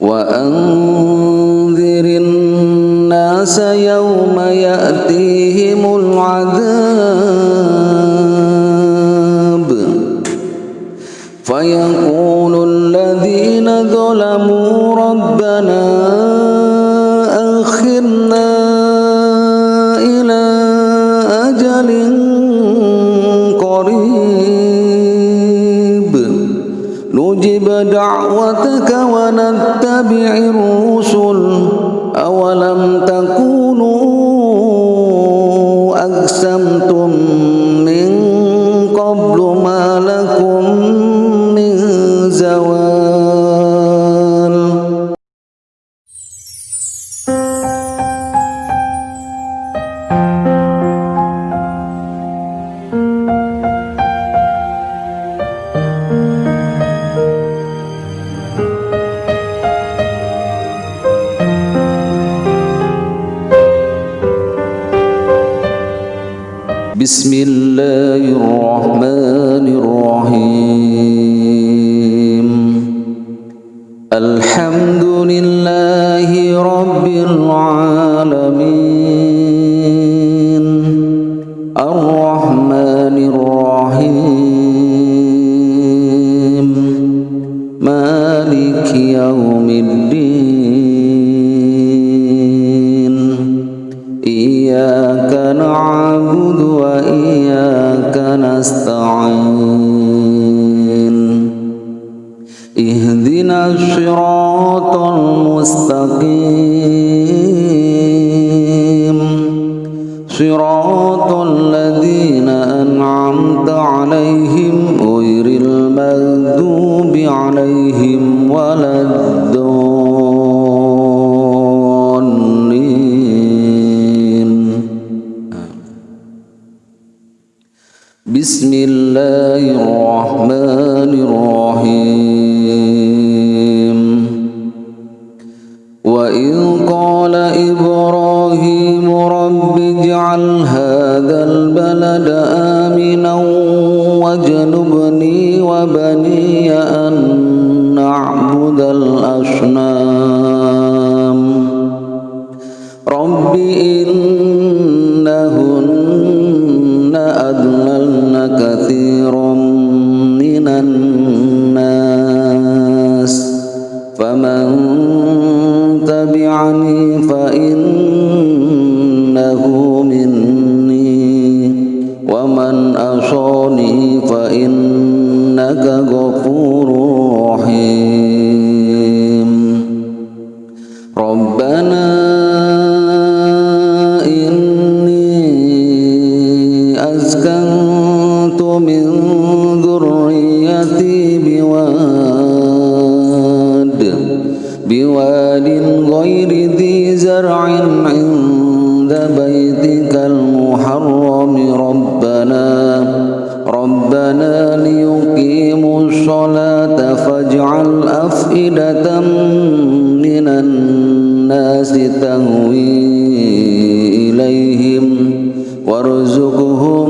وأنذر الناس يوم يأتيهم العذاب. فيقول الذين ظلموا ربنا نجب دعوتك ونتبع الرسل. أولم تكونوا أقسمتم من قبل ما لكم من زوال بسم الله الرحمن نستعين اهدنا الصراط المستقيم. صراط الذين أنعمت عليهم غير المغضوب عليهم ولا الضالين بسم الله الرحمن الرحيم. وإذ قال إبراهيم رب اجعل هذا البلد آمنا واجنبني وبني أن نعبد الأصنام. رب إنهن تبعني فإنه بواد غير ذي زرع عند بيتك المحرم. ربنا ربنا ليقيموا الصلاة فاجعل أفئدة من الناس تهوي إليهم وارزقهم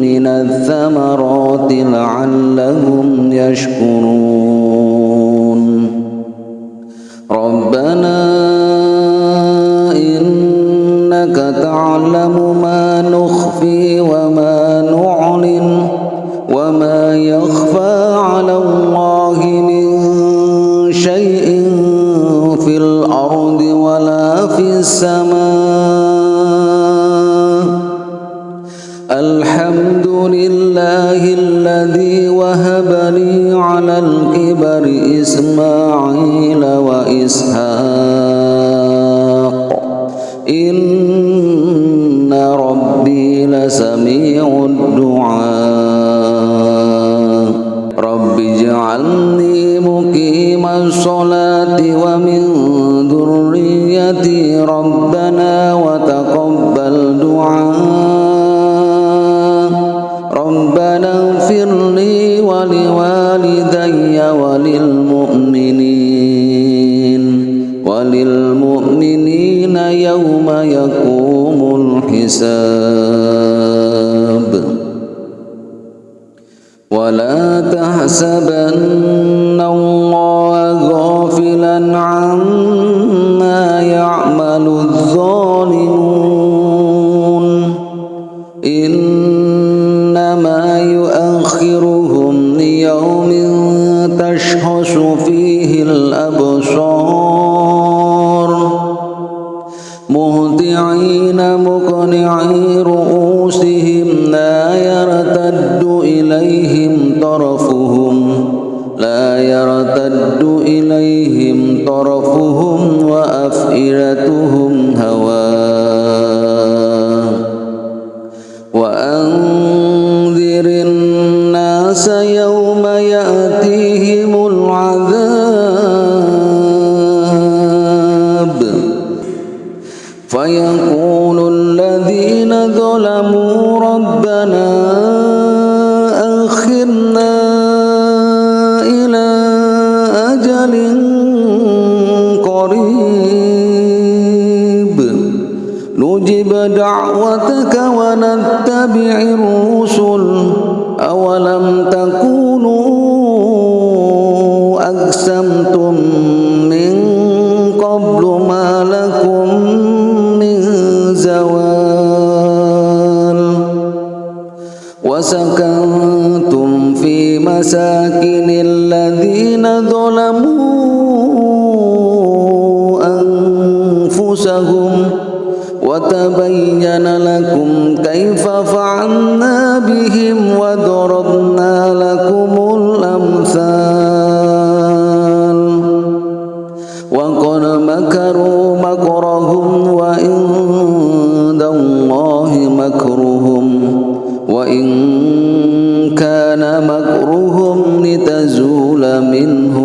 من الثمرات لعلهم يشكرون. وما يخفى على الله من شيء في الأرض ولا في السماء. الحمد لله الذي وهب لي على الكبر إسماعيل وإسحاق. إن ربي لسميع الدعاء. رب اجعلني مقيم الصلاة ومن ذريتي ربنا وتقبل دعاء. ربنا اغفر لي ولوالدي وللمؤمنين. وللمؤمنين يوم يقوم الحساب. ولا تحسبن الله غافلا عما يعمل الظالمون. إنما يؤخرهم ليوم تشخص فيه الأبصار. مهطعين مقنعي رؤوسهم لا طرفهم لا يرتد إليهم طرفهم وأفئدتهم هواء وأنذر الناس يوم يأتيهم العذاب فيقول نجب دعوتك ونتبع الرسل. أولم تكونوا أقسمتم من قبل ما لكم من زوال؟ وسكنتم في مساكن الذين ظلموا وتبين لكم كيف فعلنا بهم وضربنا لكم الأمثال. وقد مكروا مكرهم وعند الله مكرهم وإن كان مكرهم لتزول منه